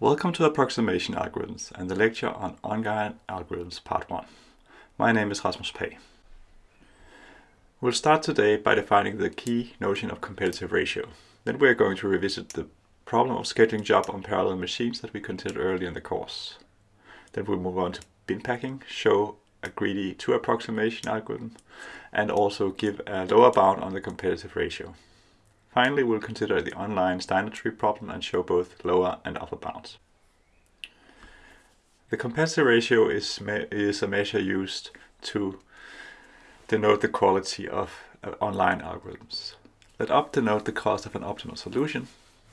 Welcome to Approximation Algorithms and the lecture on Online Algorithms Part 1. My name is Rasmus Pagh. We'll start today by defining the key notion of competitive ratio. Then we're going to revisit the problem of scheduling job on parallel machines that we considered earlier in the course. Then we'll move on to bin packing, show a greedy two approximation algorithm, and also give a lower bound on the competitive ratio. Finally, we'll consider the online Steiner tree problem and show both lower and upper bounds. The competitive ratio is, is a measure used to denote the quality of uh, online algorithms. Let opt denote the cost of an optimal solution.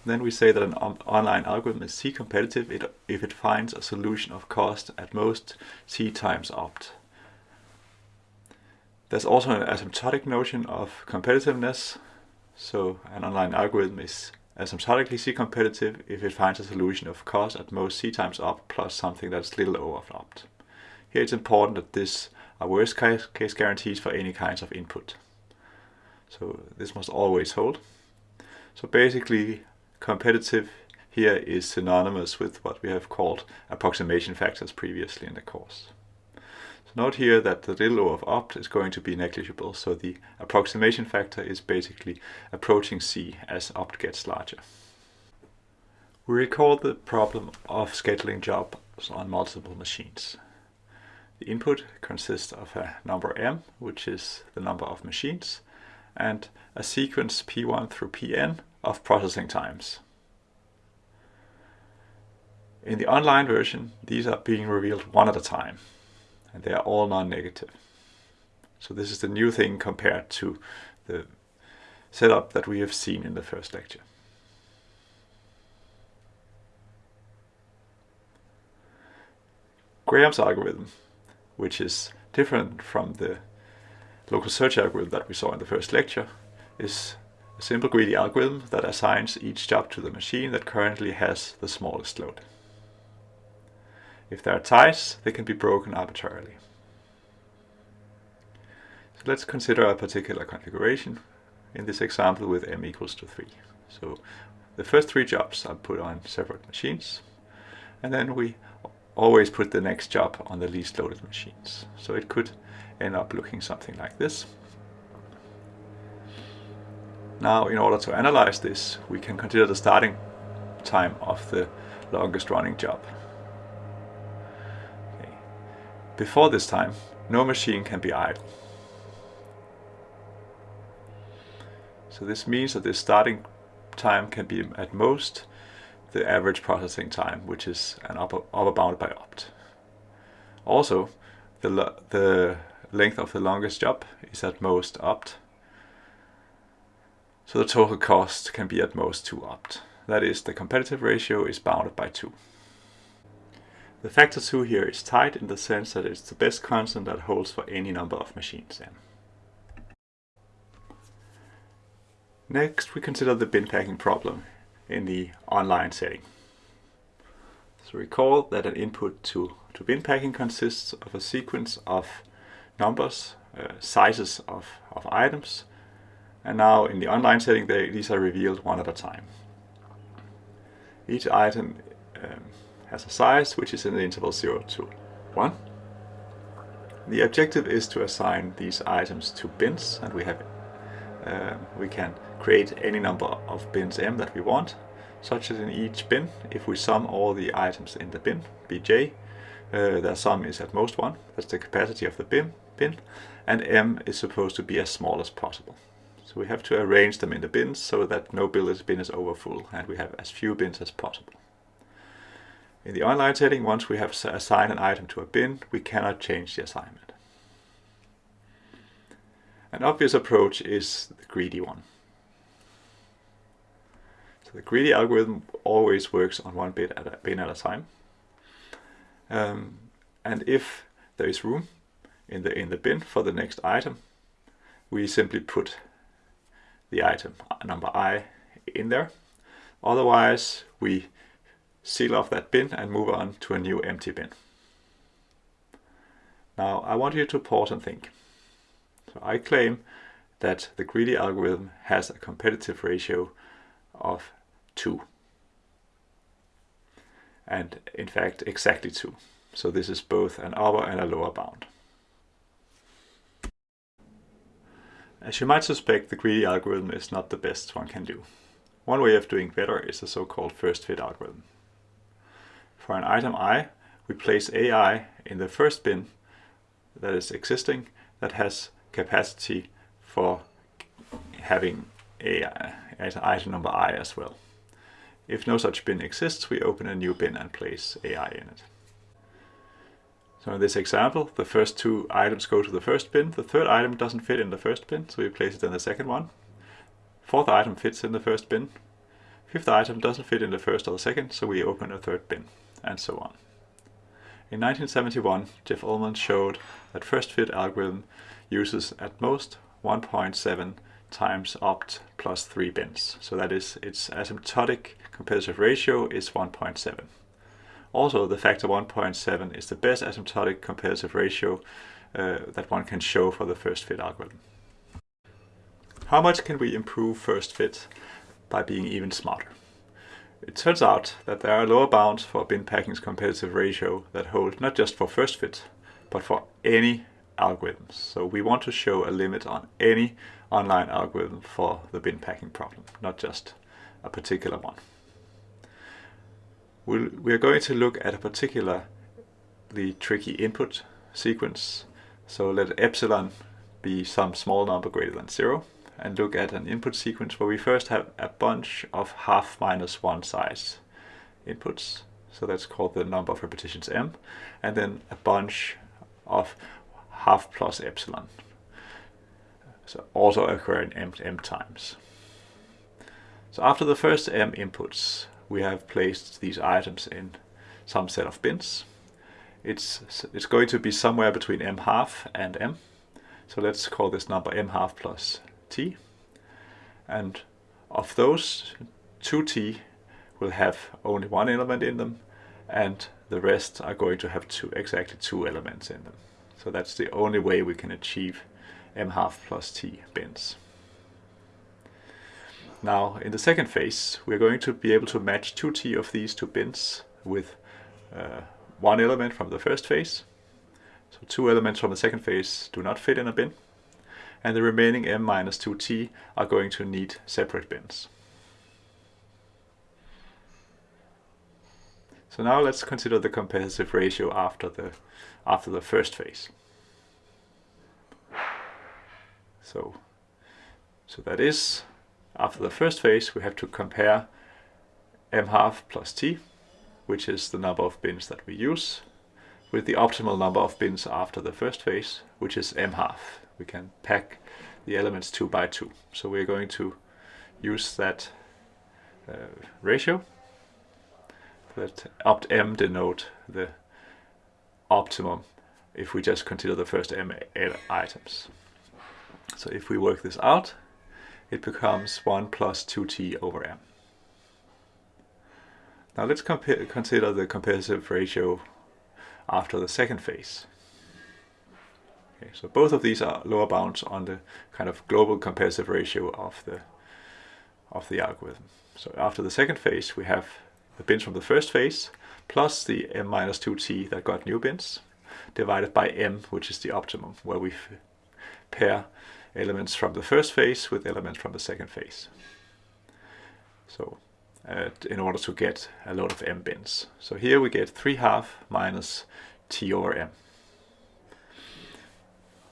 Then we say that an online algorithm is C competitive if it finds a solution of cost at most C times opt. There's also an asymptotic notion of competitiveness so an online algorithm is asymptotically C-competitive if it finds a solution of cost at most C times opt plus something that's little over opt. Here it's important that this are worst case, case guarantees for any kinds of input. So this must always hold. So basically competitive here is synonymous with what we have called approximation factors previously in the course. Note here that the little o of opt is going to be negligible, so the approximation factor is basically approaching c as opt gets larger. We recall the problem of scheduling jobs on multiple machines. The input consists of a number m, which is the number of machines, and a sequence p1 through pn of processing times. In the online version, these are being revealed one at a time and they are all non-negative. So this is the new thing compared to the setup that we have seen in the first lecture. Graham's algorithm, which is different from the local search algorithm that we saw in the first lecture, is a simple greedy algorithm that assigns each job to the machine that currently has the smallest load. If there are ties, they can be broken arbitrarily. So let's consider a particular configuration, in this example with m equals to 3. So the first three jobs are put on separate machines, and then we always put the next job on the least loaded machines. So it could end up looking something like this. Now, in order to analyze this, we can consider the starting time of the longest running job. Before this time, no machine can be idle. So this means that the starting time can be at most the average processing time, which is an upper, upper bound by opt. Also, the, the length of the longest job is at most opt. So the total cost can be at most 2 opt. That is, the competitive ratio is bounded by 2. The factor 2 here is tight in the sense that it's the best constant that holds for any number of machines n. Next we consider the bin packing problem in the online setting. So recall that an input to, to bin packing consists of a sequence of numbers, uh, sizes of, of items, and now in the online setting they, these are revealed one at a time. Each item um, has a size which is in the interval 0 to 1. The objective is to assign these items to bins and we have uh, we can create any number of bins m that we want such as in each bin. If we sum all the items in the bin bj uh, their sum is at most 1 that's the capacity of the bin bin and m is supposed to be as small as possible. So we have to arrange them in the bins so that no bin is over full and we have as few bins as possible in the online setting, once we have assigned an item to a bin, we cannot change the assignment. An obvious approach is the greedy one. So the greedy algorithm always works on one bit at a bin at a time. Um, and if there is room in the in the bin for the next item, we simply put the item number i in there. Otherwise, we seal off that bin and move on to a new empty bin. Now I want you to pause and think. So I claim that the greedy algorithm has a competitive ratio of 2. and in fact exactly 2. So this is both an upper and a lower bound. As you might suspect, the greedy algorithm is not the best one can do. One way of doing better is the so-called first fit algorithm. For an item i, we place ai in the first bin that is existing that has capacity for having AI, item number i as well. If no such bin exists, we open a new bin and place ai in it. So in this example, the first two items go to the first bin. The third item doesn't fit in the first bin, so we place it in the second one. Fourth item fits in the first bin. Fifth item doesn't fit in the first or the second, so we open a third bin, and so on. In 1971, Jeff Ullman showed that first fit algorithm uses at most 1.7 times opt plus 3 bins. So that is, its asymptotic competitive ratio is 1.7. Also, the factor 1.7 is the best asymptotic competitive ratio uh, that one can show for the first fit algorithm. How much can we improve first fit by being even smarter? It turns out that there are lower bounds for bin packing's competitive ratio that hold not just for first fit, but for any algorithms. So we want to show a limit on any online algorithm for the bin packing problem, not just a particular one we'll, we're going to look at a particularly tricky input sequence. So let epsilon be some small number greater than zero and look at an input sequence where we first have a bunch of half minus one size inputs. So that's called the number of repetitions m. And then a bunch of half plus epsilon. So also occur in m, m times. So after the first m inputs, we have placed these items in some set of bins. It's, it's going to be somewhere between m half and m. So let's call this number m half plus t. And of those, 2t will have only one element in them, and the rest are going to have two, exactly two elements in them. So that's the only way we can achieve m half plus t bins. Now in the second phase we're going to be able to match 2t of these two bins with uh, one element from the first phase. So two elements from the second phase do not fit in a bin and the remaining m minus 2t are going to need separate bins. So now let's consider the competitive ratio after the after the first phase. So so that is after the first phase, we have to compare m half plus t, which is the number of bins that we use, with the optimal number of bins after the first phase, which is m half. We can pack the elements two by two. So we're going to use that uh, ratio. Let opt m denote the optimum if we just consider the first m items. So if we work this out, it becomes 1 plus 2t over m. Now let's consider the competitive ratio after the second phase. Okay, so both of these are lower bounds on the kind of global competitive ratio of the of the algorithm. So after the second phase we have the bins from the first phase plus the m minus 2t that got new bins divided by m which is the optimum where we pair elements from the first phase with elements from the second phase. So uh, in order to get a load of m bins. So here we get 3 half minus t over m.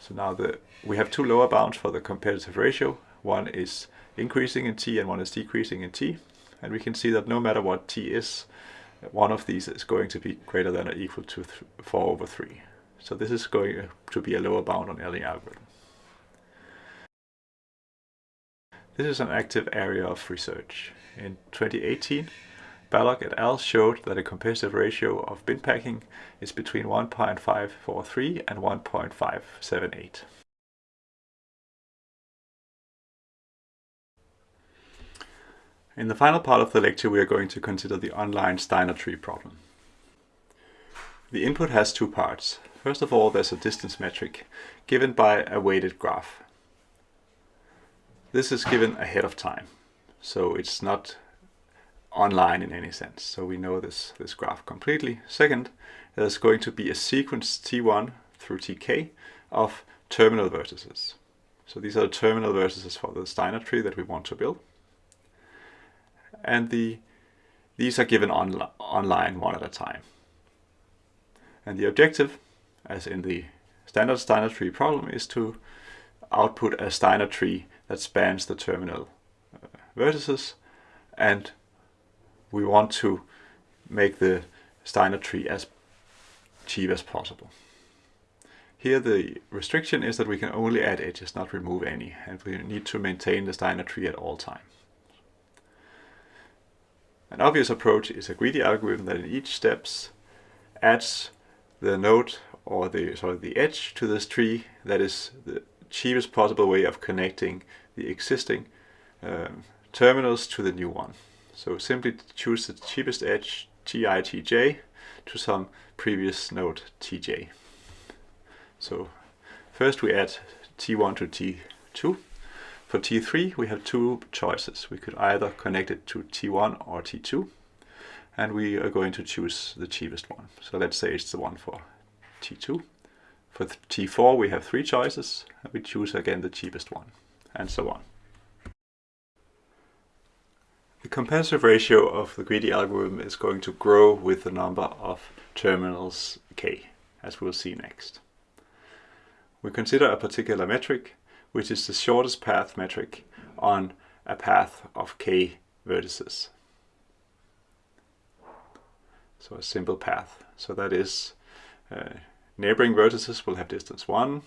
So now we have two lower bounds for the competitive ratio. One is increasing in t and one is decreasing in t. And we can see that no matter what t is, uh, one of these is going to be greater than or equal to 4 over 3. So this is going uh, to be a lower bound on Elling algorithm. This is an active area of research. In 2018, Balogh et al. showed that a competitive ratio of bin packing is between 1.543 and 1.578. In the final part of the lecture we are going to consider the online Steiner tree problem. The input has two parts. First of all there's a distance metric given by a weighted graph. This is given ahead of time, so it's not online in any sense. So we know this, this graph completely. Second, there's going to be a sequence T1 through Tk of terminal vertices. So these are the terminal vertices for the Steiner tree that we want to build. And the these are given on, online one at a time. And the objective, as in the standard Steiner tree problem, is to output a Steiner tree that spans the terminal uh, vertices and we want to make the Steiner tree as cheap as possible. Here the restriction is that we can only add edges, not remove any, and we need to maintain the Steiner tree at all times. An obvious approach is a greedy algorithm that in each steps adds the node or the sorry the edge to this tree that is the cheapest possible way of connecting the existing um, terminals to the new one. So simply choose the cheapest edge TITJ to some previous node TJ. So first we add T1 to T2. For T3 we have two choices. We could either connect it to T1 or T2 and we are going to choose the cheapest one. So let's say it's the one for T2. For T4 we have three choices and we choose again the cheapest one and so on. The competitive ratio of the greedy algorithm is going to grow with the number of terminals k, as we'll see next. We consider a particular metric, which is the shortest path metric on a path of k vertices. So a simple path. So that is uh, neighboring vertices will have distance 1,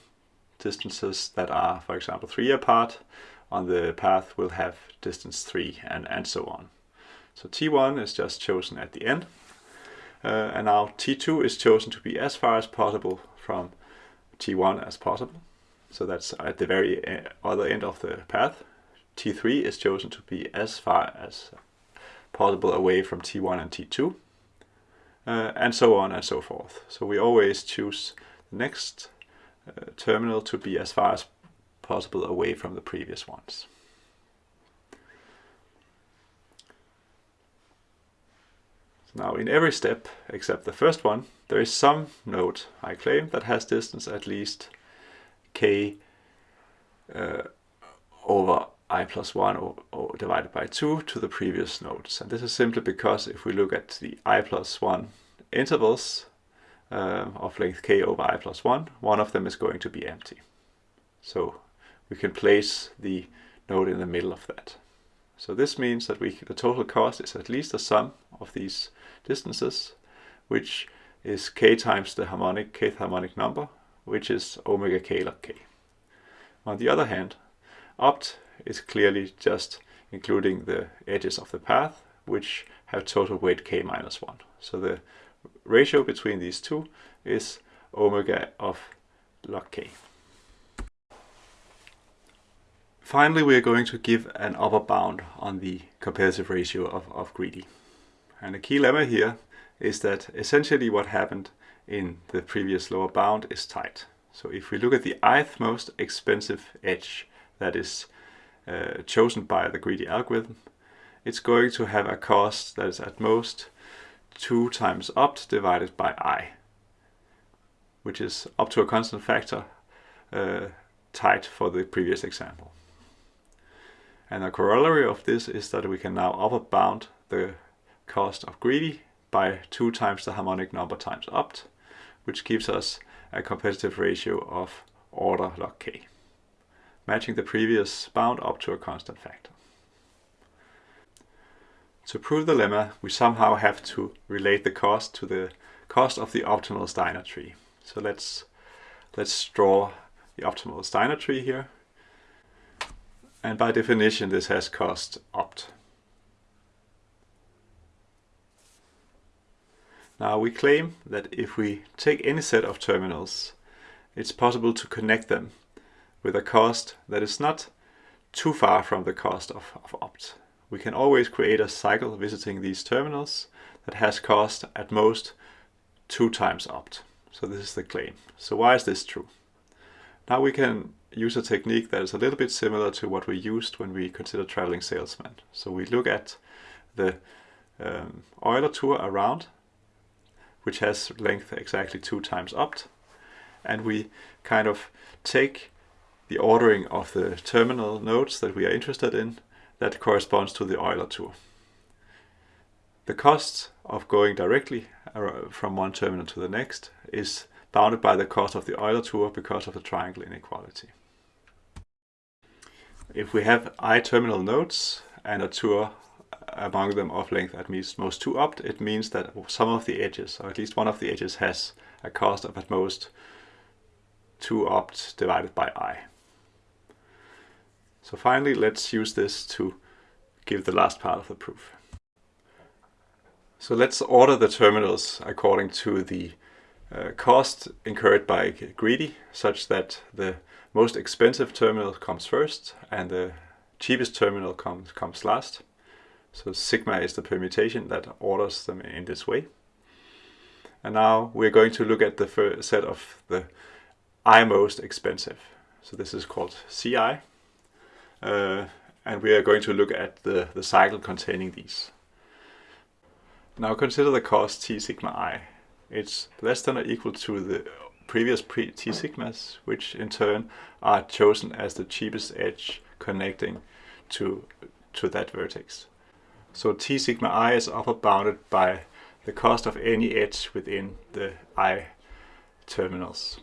distances that are, for example, 3 apart on the path will have distance 3 and, and so on. So T1 is just chosen at the end. Uh, and now T2 is chosen to be as far as possible from T1 as possible. So that's at the very uh, other end of the path. T3 is chosen to be as far as possible away from T1 and T2. Uh, and so on and so forth. So we always choose the next uh, terminal to be as far as possible away from the previous ones. Now in every step, except the first one, there is some node, I claim, that has distance at least k uh, over i plus 1 or, or, divided by 2 to the previous nodes. And this is simply because if we look at the i plus 1 intervals uh, of length k over i plus 1, one of them is going to be empty. So we can place the node in the middle of that. So this means that we the total cost is at least the sum of these distances, which is k times the harmonic kth harmonic number, which is omega k log k. On the other hand, opt is clearly just including the edges of the path, which have total weight k minus 1. So the ratio between these two is omega of log k. Finally, we are going to give an upper bound on the comparative ratio of, of greedy. And the key lemma here is that essentially what happened in the previous lower bound is tight. So if we look at the ith most expensive edge that is uh, chosen by the greedy algorithm, it's going to have a cost that is at most 2 times opt divided by i, which is up to a constant factor uh, tight for the previous example. And a corollary of this is that we can now upper bound the cost of greedy by 2 times the harmonic number times opt, which gives us a competitive ratio of order log k, matching the previous bound up to a constant factor. To prove the lemma, we somehow have to relate the cost to the cost of the optimal Steiner tree. So let's, let's draw the optimal Steiner tree here. And by definition, this has cost opt. Now we claim that if we take any set of terminals, it's possible to connect them with a cost that is not too far from the cost of, of opt. We can always create a cycle visiting these terminals that has cost at most two times opt. So this is the claim. So why is this true? Now we can use a technique that is a little bit similar to what we used when we consider traveling salesmen. So we look at the um, Euler tour around, which has length exactly 2 times opt, and we kind of take the ordering of the terminal nodes that we are interested in that corresponds to the Euler tour. The cost of going directly from one terminal to the next is bounded by the cost of the Euler tour because of the triangle inequality. If we have i terminal nodes and a tour among them of length at most 2 opt, it means that some of the edges, or at least one of the edges, has a cost of at most 2 opt divided by i. So finally, let's use this to give the last part of the proof. So let's order the terminals according to the uh, cost incurred by Greedy, such that the most expensive terminal comes first and the cheapest terminal comes, comes last. So sigma is the permutation that orders them in this way. And now we're going to look at the first set of the I most expensive. So this is called CI. Uh, and we are going to look at the, the cycle containing these. Now consider the cost T sigma i. It's less than or equal to the previous pre T sigmas, which in turn are chosen as the cheapest edge connecting to, to that vertex. So T sigma i is upper bounded by the cost of any edge within the i terminals.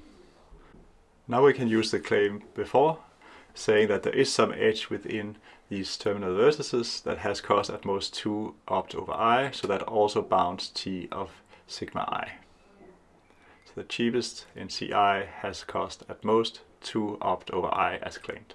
Now we can use the claim before saying that there is some edge within these terminal vertices that has cost at most 2 opt over i, so that also bounds t of sigma i. The cheapest in CI has cost at most 2 opt over i as claimed.